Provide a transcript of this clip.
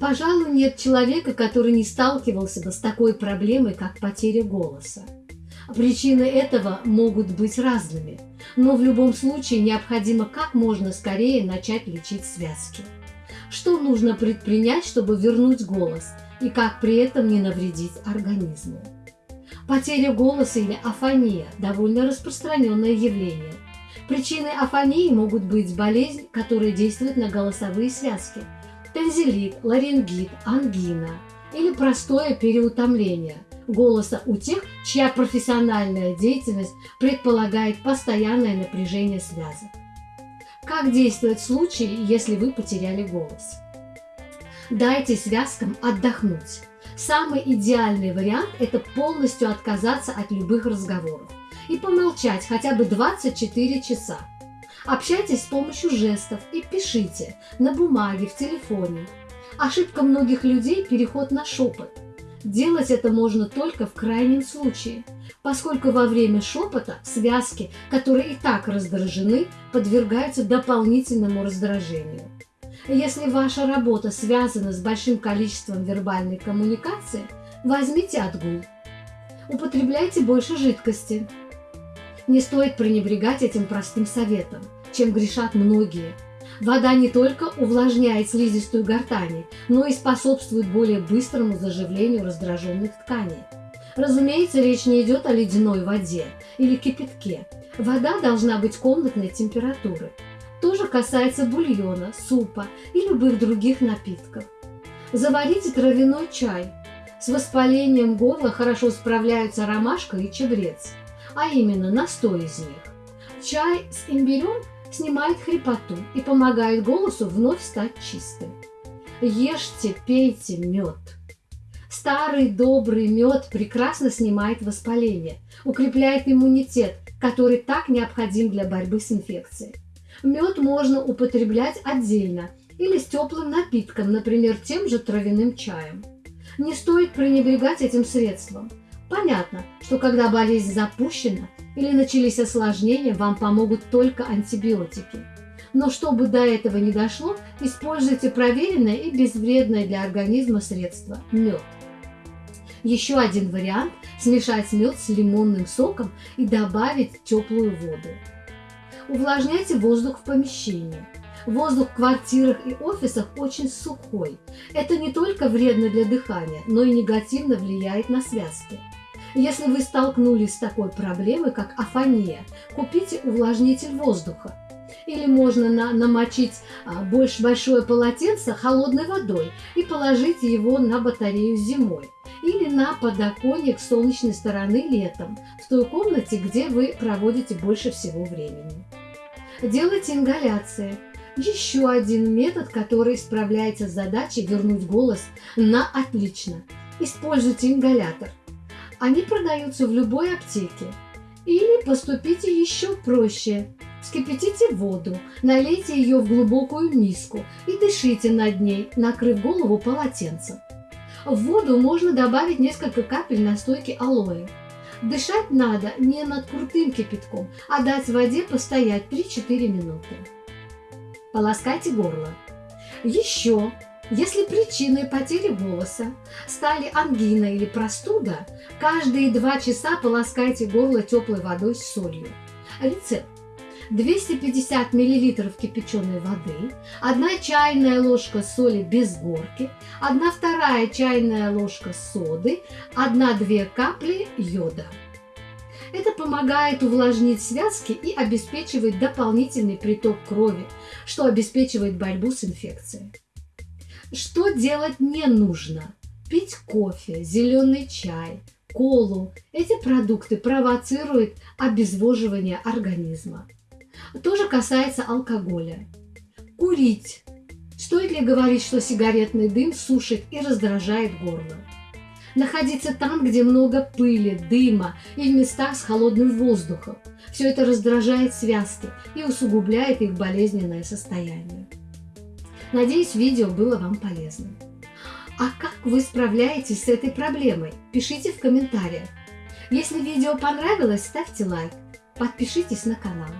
Пожалуй, нет человека, который не сталкивался бы с такой проблемой, как потеря голоса. Причины этого могут быть разными, но в любом случае необходимо как можно скорее начать лечить связки. Что нужно предпринять, чтобы вернуть голос, и как при этом не навредить организму? Потеря голоса или афония – довольно распространенное явление. Причиной афонии могут быть болезнь, которая действует на голосовые связки, танзелит, ларингит, ангина или простое переутомление голоса у тех, чья профессиональная деятельность предполагает постоянное напряжение связок. Как действовать в случае, если вы потеряли голос? Дайте связкам отдохнуть. Самый идеальный вариант – это полностью отказаться от любых разговоров и помолчать хотя бы 24 часа. Общайтесь с помощью жестов и пишите на бумаге, в телефоне. Ошибка многих людей – переход на шепот. Делать это можно только в крайнем случае, поскольку во время шепота связки, которые и так раздражены, подвергаются дополнительному раздражению. Если ваша работа связана с большим количеством вербальной коммуникации, возьмите отгул. Употребляйте больше жидкости. Не стоит пренебрегать этим простым советом, чем грешат многие. Вода не только увлажняет слизистую гортани, но и способствует более быстрому заживлению раздраженных тканей. Разумеется, речь не идет о ледяной воде или кипятке. Вода должна быть комнатной температуры – тоже касается бульона, супа и любых других напитков. Заварите травяной чай. С воспалением горла хорошо справляются ромашка и чебрец, а именно настой из них. Чай с имбирем снимает хрипоту и помогает голосу вновь стать чистым. Ешьте, пейте мед. Старый добрый мед прекрасно снимает воспаление, укрепляет иммунитет, который так необходим для борьбы с инфекцией. Мед можно употреблять отдельно или с теплым напитком, например, тем же травяным чаем. Не стоит пренебрегать этим средством. Понятно, что когда болезнь запущена или начались осложнения, вам помогут только антибиотики. Но чтобы до этого не дошло, используйте проверенное и безвредное для организма средство – мед. Еще один вариант – смешать мед с лимонным соком и добавить теплую воду. Увлажняйте воздух в помещении. Воздух в квартирах и офисах очень сухой. Это не только вредно для дыхания, но и негативно влияет на связки. Если вы столкнулись с такой проблемой, как афония, купите увлажнитель воздуха. Или можно на, намочить а, больше большое полотенце холодной водой и положить его на батарею зимой. Или на подоконник солнечной стороны летом, в той комнате, где вы проводите больше всего времени. Делайте ингаляции. Еще один метод, который справляется с задачей вернуть голос на отлично. Используйте ингалятор. Они продаются в любой аптеке. Или поступите еще проще. Вскипятите воду, налейте ее в глубокую миску и дышите над ней, накрыв голову полотенцем. В воду можно добавить несколько капель настойки алоэ. Дышать надо не над крутым кипятком, а дать воде постоять 3-4 минуты. Полоскайте горло. Еще, если причиной потери голоса стали ангина или простуда, каждые 2 часа полоскайте горло теплой водой с солью. Рецепт. 250 мл кипяченой воды, 1 чайная ложка соли без горки, 1 вторая чайная ложка соды, 1-2 капли йода. Это помогает увлажнить связки и обеспечивает дополнительный приток крови, что обеспечивает борьбу с инфекцией. Что делать не нужно? Пить кофе, зеленый чай, колу. Эти продукты провоцируют обезвоживание организма. То же касается алкоголя. Курить. Стоит ли говорить, что сигаретный дым сушит и раздражает горло? Находиться там, где много пыли, дыма и в местах с холодным воздухом. Все это раздражает связки и усугубляет их болезненное состояние. Надеюсь, видео было вам полезным. А как вы справляетесь с этой проблемой? Пишите в комментариях. Если видео понравилось, ставьте лайк, подпишитесь на канал.